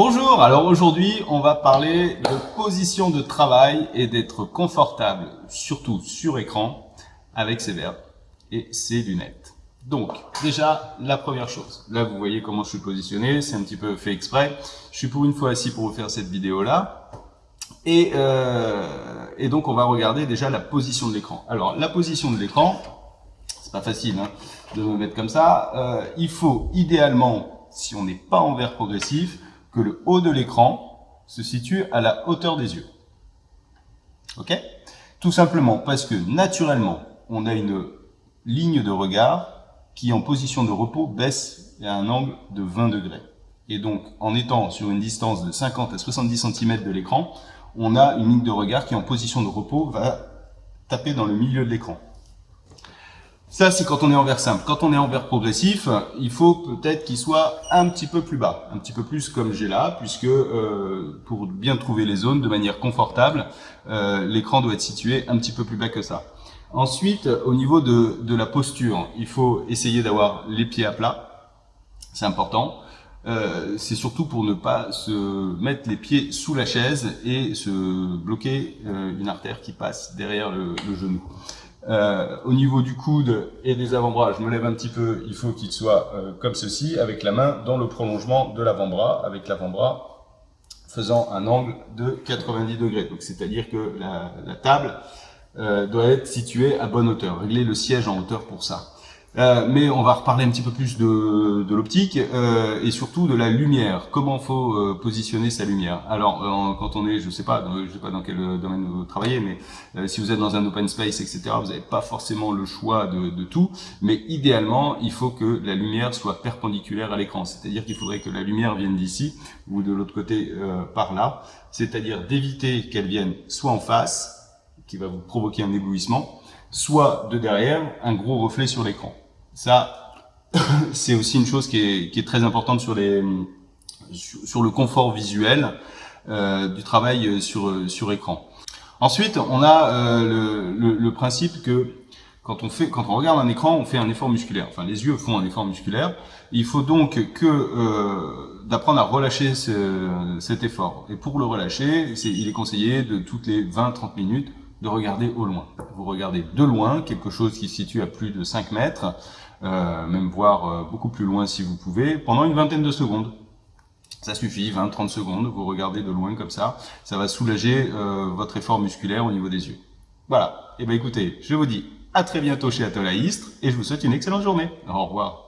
Bonjour, alors aujourd'hui on va parler de position de travail et d'être confortable, surtout sur écran, avec ses verres et ses lunettes. Donc déjà la première chose, là vous voyez comment je suis positionné, c'est un petit peu fait exprès. Je suis pour une fois assis pour vous faire cette vidéo là. Et, euh, et donc on va regarder déjà la position de l'écran. Alors la position de l'écran, c'est pas facile hein, de me mettre comme ça. Euh, il faut idéalement, si on n'est pas en verre progressif, le haut de l'écran se situe à la hauteur des yeux. Tout simplement parce que naturellement, on a une ligne de regard qui en position de repos baisse à un angle de 20 degrés. Et donc, en étant sur une distance de 50 à 70 cm de l'écran, on a une ligne de regard qui en position de repos va taper dans le milieu de l'écran. Ça, c'est quand on est en verre simple. Quand on est en verre progressif, il faut peut-être qu'il soit un petit peu plus bas, un petit peu plus comme j'ai là, puisque euh, pour bien trouver les zones de manière confortable, euh, l'écran doit être situé un petit peu plus bas que ça. Ensuite, au niveau de, de la posture, il faut essayer d'avoir les pieds à plat, c'est important. Euh, c'est surtout pour ne pas se mettre les pieds sous la chaise et se bloquer une artère qui passe derrière le genou. Euh, au niveau du coude et des avant-bras, je me lève un petit peu, il faut qu'il soit euh, comme ceci, avec la main dans le prolongement de l'avant-bras, avec l'avant-bras faisant un angle de 90 degrés. Donc c'est-à-dire que la, table euh, doit être située à bonne hauteur. Régler le siège en hauteur pour ça. Euh, mais on va reparler un petit peu plus de, de l'optique euh, et surtout de la lumière. Comment faut euh, positionner sa lumière? Alors, euh, quand on est, je sais pas, je sais pas dans quel domaine vous travaillez, mais si vous êtes dans un open space, etc., vous n'avez pas forcément le choix de, de, tout. Mais idéalement, il faut que la lumière soit perpendiculaire à l'écran. C'est-à-dire qu'il faudrait que la lumière vienne d'ici ou de l'autre côté par là. C'est-à-dire d'éviter qu'elle vienne soit en face, qui va vous provoquer un éblouissement, soit de derrière, un gros reflet sur l'écran. Ça, c'est aussi une chose qui est, qui est, très importante sur, les, sur, le confort visuel euh, du travail sur, sur écran. Ensuite, on a euh, le, le, le, principe que quand on, fait, quand on regarde un écran, on fait un effort musculaire. Enfin, les yeux font un effort musculaire. Il faut donc que euh, d'apprendre à relâcher ce, cet effort. Et pour le relâcher, il est conseillé de toutes les 20-30 minutes de regarder au loin. Vous regardez de loin, quelque chose qui se situe à plus de 5 mètres, euh, même voir euh, beaucoup plus loin si vous pouvez, pendant une vingtaine de secondes. Ça suffit, 20-30 secondes, vous regardez de loin comme ça, ça va soulager euh, votre effort musculaire au niveau des yeux. Voilà, et eh bien écoutez, je vous dis à très bientôt chez Atoll et je vous souhaite une excellente journée. Au revoir.